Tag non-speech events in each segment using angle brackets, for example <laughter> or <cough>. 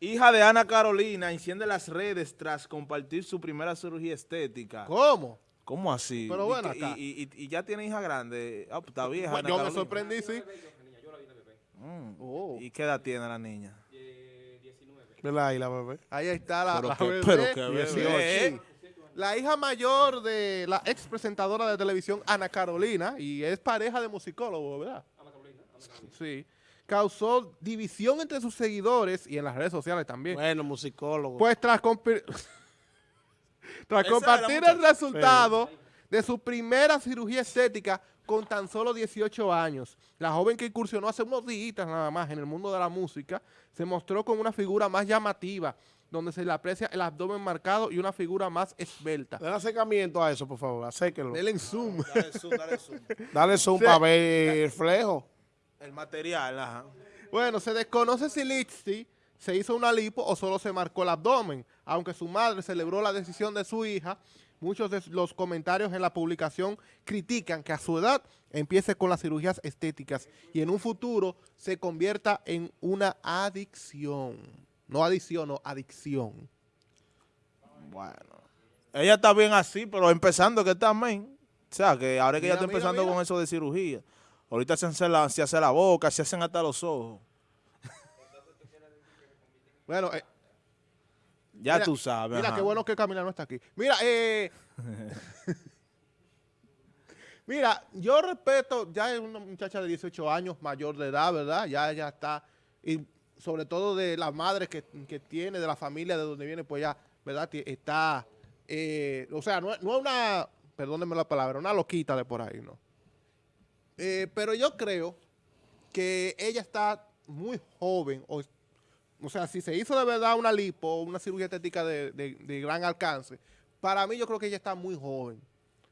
Hija de Ana Carolina enciende las redes tras compartir su primera cirugía estética. ¿Cómo? ¿Cómo así? Pero bueno, que- acá. Y, y- y ya tiene hija grande. Ah, pues está vieja. Bueno, Ana yo me Carolina. sorprendí, sí. Mm. Oh. ¿Y qué edad tiene la niña? ¿Verdad? Y la bebé. Ahí está la, Pero la qué- bebé, pero qué bebé. 18. La hija mayor de la ex presentadora de televisión Ana Carolina y es pareja de musicólogo, ¿verdad? Sí. Causó división entre sus seguidores y en las redes sociales también. Bueno, musicólogo. Pues tras, <laughs> compartir el resultado de su primera cirugía estética con tan solo 18 años, la joven que incursionó hace unos días nada más en el mundo de la música, se mostró con una figura más llamativa, donde se le aprecia el abdomen marcado y una figura más esbelta. Dale acercamiento a eso, por favor. Acérquenlo. Denle en zoom. Dale zoom, dale zoom. Dale zoom <laughs> Sí. para ver el flejo. El material, ajá. Bueno, se desconoce si Lizzy se hizo una lipo o solo se marcó el abdomen. Aunque su madre celebró la decisión de su hija, muchos de los comentarios en la publicación critican que a su edad empiece con las cirugías estéticas y en un futuro se convierta en una adicción. No adicción, no adicción. Bueno. Ella está bien así, pero empezando que también. O sea, que ahora que Mira, ella está mira, empezando mira. con eso de cirugía. Ahorita se hace, la, se hace la boca, se hacen hasta los ojos. Bueno, eh, Ya Mira, tú sabes. Mira, ajá. qué bueno que Camila no está aquí. Mira, eh... <laughs> Mira, yo respeto, ya es una muchacha de 18 años, mayor de edad, ¿verdad? Ya ella está, y sobre todo de la madre que, que tiene, de la familia de donde viene, pues ya, ¿verdad? Está, eh, o sea, no, es- no es una, perdónenme la palabra, una loquita de por ahí, ¿no? Eh, pero yo creo que ella está muy joven, o o sea, si se hizo de verdad una lipo, una cirugía estética de, de- gran alcance, para mí yo creo que ella está muy joven.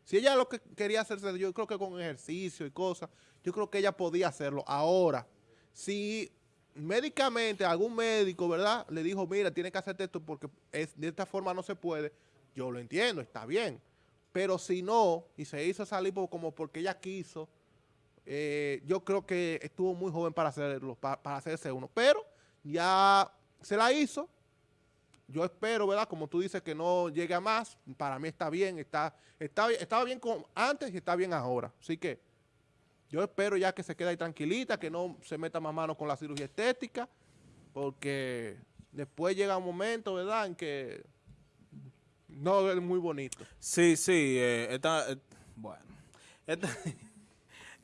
Si ella lo que quería hacerse, yo creo que con ejercicio y cosas, yo creo que ella podía hacerlo. Ahora, si médicamente algún médico, ¿verdad? Le dijo, mira, tiene que hacerte esto porque de esta forma no se puede, yo lo entiendo, está bien. Pero si no, y se hizo esa lipo como porque ella quiso, eh, yo creo que estuvo muy joven para hacerlo, pa- para hacerse uno. Pero ya se la hizo. Yo espero, ¿verdad? Como tú dices, que no llegue a más. Para mí está bien, está, está, estaba bien con antes y está bien ahora. Así que yo espero ya que se quede ahí tranquilita, que no se meta más mano con la cirugía estética, porque después llega un momento, ¿verdad?, en que no es muy bonito. Sí, sí. eh, esta, eh, bueno. <laughs>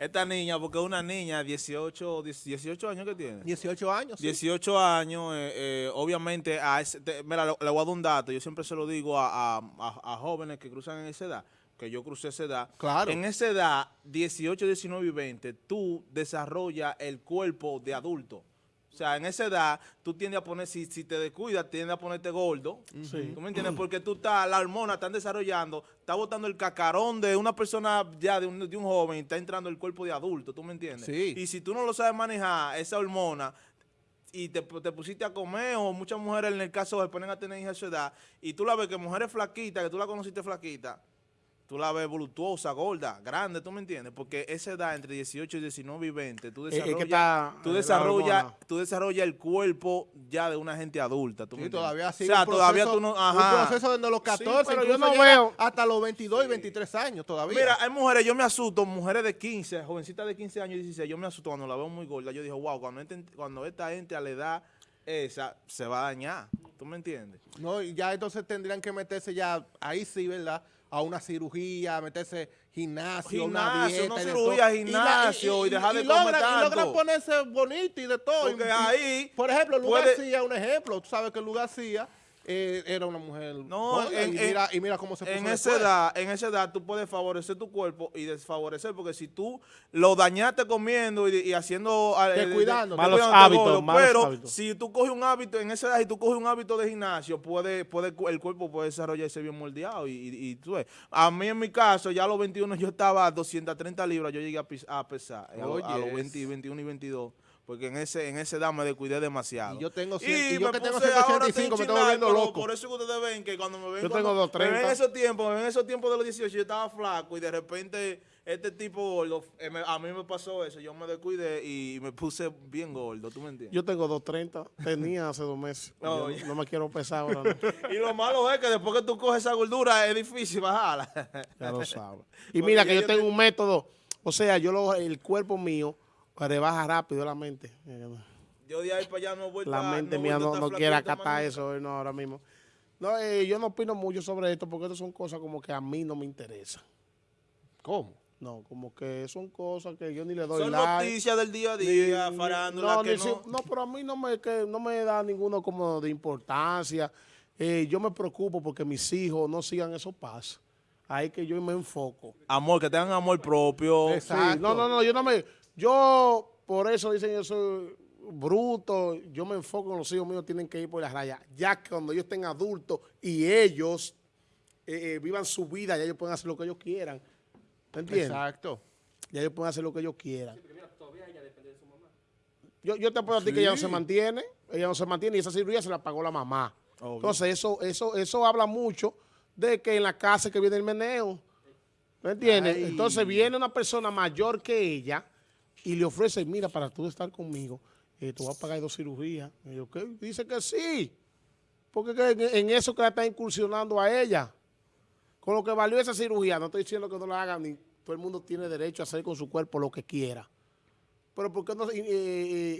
esta niña, porque es una niña, 18, 18 años que tiene. 18 años. sí. 18 años, eh, eh, obviamente, a ese, te- mira, le, le voy a dar un dato, yo siempre se lo digo a, a- a- a jóvenes que cruzan en esa edad, que yo crucé esa edad. Claro. En esa edad, 18, 19 y 20, tú desarrollas el cuerpo de adulto. O sea, en esa edad, tú tiendes a poner, si, si te descuidas, tiendes a ponerte gordo. ¿Tú me entiendes? Porque tú estás, la hormona están desarrollando, está botando el cacarón de una persona ya, de un, de un joven, y está entrando el cuerpo de adulto. ¿Tú me entiendes? Sí. Y si tú no lo sabes manejar, esa hormona, y te, te pusiste a comer, o muchas mujeres en el caso se ponen a tener hijas a su edad, y tú la ves que mujeres flaquitas, que tú la conociste flaquita, tú la ves voluptuosa, gorda, grande, ¿tú me entiendes? Porque esa edad entre 18 y 19 y 20, tú Es- es que desarrollas, está, tú la desarrollas, tú desarrollas el cuerpo ya de una gente adulta, ¿tú me Sí, entiendes? todavía O sea, un proceso, todavía tú no, ajá. un proceso desde los 14, pero yo no veo- hasta los 22 y 23 años todavía. Mira, hay mujeres, yo me asusto, mujeres de 15, jovencitas de 15 años y 16, yo me asusto cuando la veo muy gorda. Yo digo, wow, cuando esta gente a la edad esa se va a dañar. ¿Tú me entiendes? No, y ya entonces tendrían que meterse ya, ahí sí, ¿verdad? A una cirugía, meterse gimnasio, una Gimnasio, dieta. no y de cirugía, todo. Y la- gimnasio, y dejar de logran, comer Y logran tanto. ponerse bonito y de todo. Porque Y- y- ahí por ejemplo, Lu puede- un ejemplo. Tú sabes que Lu García eh, era una mujer No, en- y, en- mira, y mira cómo se puso En esa después. edad, en esa edad tú puedes favorecer tu cuerpo y desfavorecer, porque si tú lo dañaste comiendo y, y haciendo... eh, de- Malos hábitos, gordo, malos pero hábitos. si tú coges un hábito, en esa edad, si tú coges un hábito de gimnasio, puede, puede, el cuerpo puede desarrollarse bien moldeado. Y, y- y tú ves, a mí en mi caso, ya a los 21 yo estaba a 230 libras, yo llegué a, pis- a pesar, a, lo- a los Oyes. 20, 21 y 22. Porque en ese en esa edad me descuidé demasiado. Y yo tengo cien- y yo me que tengo puse- ahora 185, me estoy volviendo loco. Por eso que ustedes ven que cuando me ven, Yo cuando- tengo me ven 230. en esos tiempos, en esos tiempos de los 18 yo estaba flaco y de repente este tipo gordo, eh, a mí me pasó eso, yo me descuidé y me puse bien gordo, ¿tú me entiendes? Yo tengo 230, tenía hace dos meses. <laughs> Yo ya. no me quiero pesar ahora, no. <laughs> Y lo malo es que después que tú coges esa gordura es difícil bajarla. ya lo sabes. <laughs> Y Porque mira que yo yo tengo te- un método, o sea, yo lo, el cuerpo mío rebaja rápido la mente. Yo de ahí para allá no he vuelto La mente he mía no, no quiere acatar eso eh, no, ahora mismo. No, eh, yo no opino mucho sobre esto porque estas son cosas como que a mí no me interesan. ¿Cómo? No, como que son cosas que yo ni le doy Son like. noticias del día a día, ni- farándula, no, que ni no... si- no, pero a mí no me, que no me da ninguno como de importancia. Eh, yo me preocupo porque mis hijos no sigan esos pasos. Ahí que yo me enfoco. Amor, que tengan amor propio. Sí, Exacto. no, no, no, yo no me, yo por eso dicen yo soy bruto, yo me enfoco en los hijos míos, tienen que ir por las rayas. Ya que cuando ellos estén adultos y ellos eh, eh, vivan su vida, ya ellos pueden hacer lo que ellos quieran. ¿Me entiendes? Exacto. Ya ellos pueden hacer lo que ellos quieran. Yo, yo te puedo decir que ella no se mantiene, ella no se mantiene y esa cirugía se la pagó la mamá. Obvio. Entonces eso, eso, eso habla mucho de que en la casa que viene el meneo. ¿Me entiendes? Ay. Entonces viene una persona mayor que ella y le ofrece, mira, para tú estar conmigo, eh, te voy a pagar dos cirugías. Y yo, ¿qué? Dice que sí. Porque que en, en eso que la está incursionando a ella. Con lo que valió esa cirugía, no estoy diciendo que no la hagan, ni todo el mundo tiene derecho a hacer con su cuerpo lo que quiera. Pero ¿por qué no eh,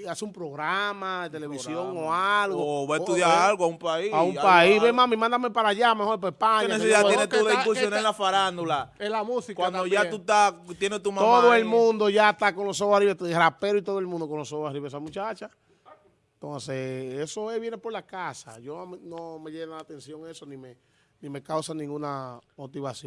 eh, hace un programa de televisión o algo? O va a estudiar o- algo a un país. A un país. algo. Ve, mami, mándame para allá, mejor para España. ¿Qué necesidad tienes tú de incursionar en la farándula? En la música Cuando ya tú estás, tienes tu mamá Todo el mundo ya está con los ojos arriba, el rapero y todo el mundo con los ojos arriba, esa muchacha. Entonces, eso es, viene por la casa. Yo no me- no me llena la atención eso, ni me, ni me causa ninguna motivación.